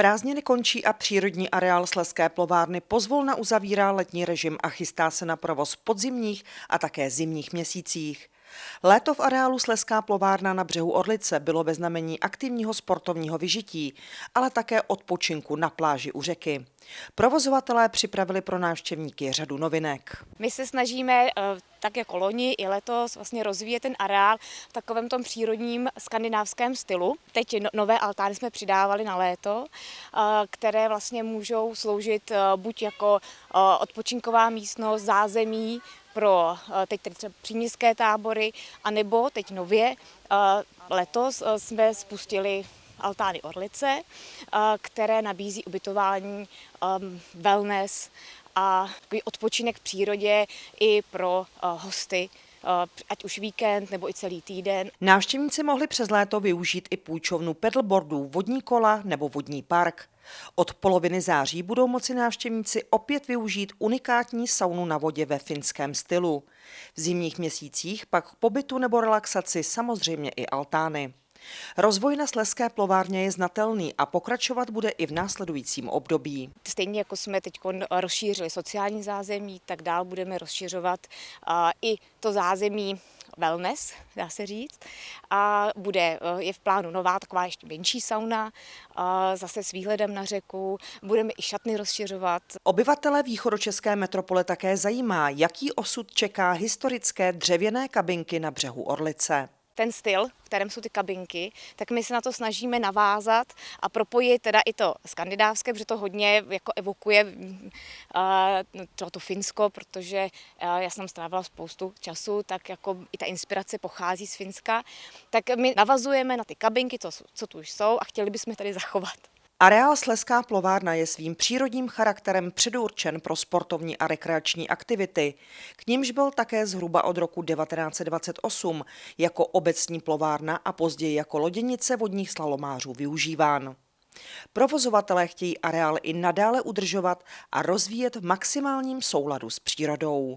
Prázdniny končí a přírodní areál Sleské plovárny pozvolna uzavírá letní režim a chystá se na provoz podzimních a také zimních měsících. Léto v areálu Sleská plovárna na břehu Orlice bylo ve znamení aktivního sportovního vyžití, ale také odpočinku na pláži u řeky. Provozovatelé připravili pro návštěvníky řadu novinek. My se snažíme eh, tak jako loni i letos vlastně rozvíjet ten areál v takovém tom přírodním skandinávském stylu. Teď no, nové altány jsme přidávali na léto, eh, které vlastně můžou sloužit eh, buď jako odpočinková místnost, zázemí pro teď třeba příměstské tábory, anebo teď nově letos jsme spustili altány Orlice, které nabízí ubytování, wellness a odpočinek v přírodě i pro hosty ať už víkend nebo i celý týden. Návštěvníci mohli přes léto využít i půjčovnu pedalboardů, vodní kola nebo vodní park. Od poloviny září budou moci návštěvníci opět využít unikátní saunu na vodě ve finském stylu. V zimních měsících pak k pobytu nebo relaxaci samozřejmě i altány. Rozvoj na Sleské plovárně je znatelný a pokračovat bude i v následujícím období. Stejně jako jsme teď rozšířili sociální zázemí, tak dál budeme rozšiřovat i to zázemí wellness, dá se říct. A bude, je v plánu nová taková ještě menší sauna, zase s výhledem na řeku. Budeme i šatny rozšiřovat. Obyvatele východočeské metropole také zajímá, jaký osud čeká historické dřevěné kabinky na břehu Orlice ten styl, v kterém jsou ty kabinky, tak my se na to snažíme navázat a propojit teda i to skandinávské, protože to hodně jako evokuje uh, to, Finsko, protože uh, já jsem strávila spoustu času, tak jako i ta inspirace pochází z Finska. Tak my navazujeme na ty kabinky, to, co tu už jsou a chtěli bychom tady zachovat. Areál Sleská plovárna je svým přírodním charakterem předurčen pro sportovní a rekreační aktivity. K nímž byl také zhruba od roku 1928 jako obecní plovárna a později jako loděnice vodních slalomářů využíván. Provozovatelé chtějí areál i nadále udržovat a rozvíjet v maximálním souladu s přírodou.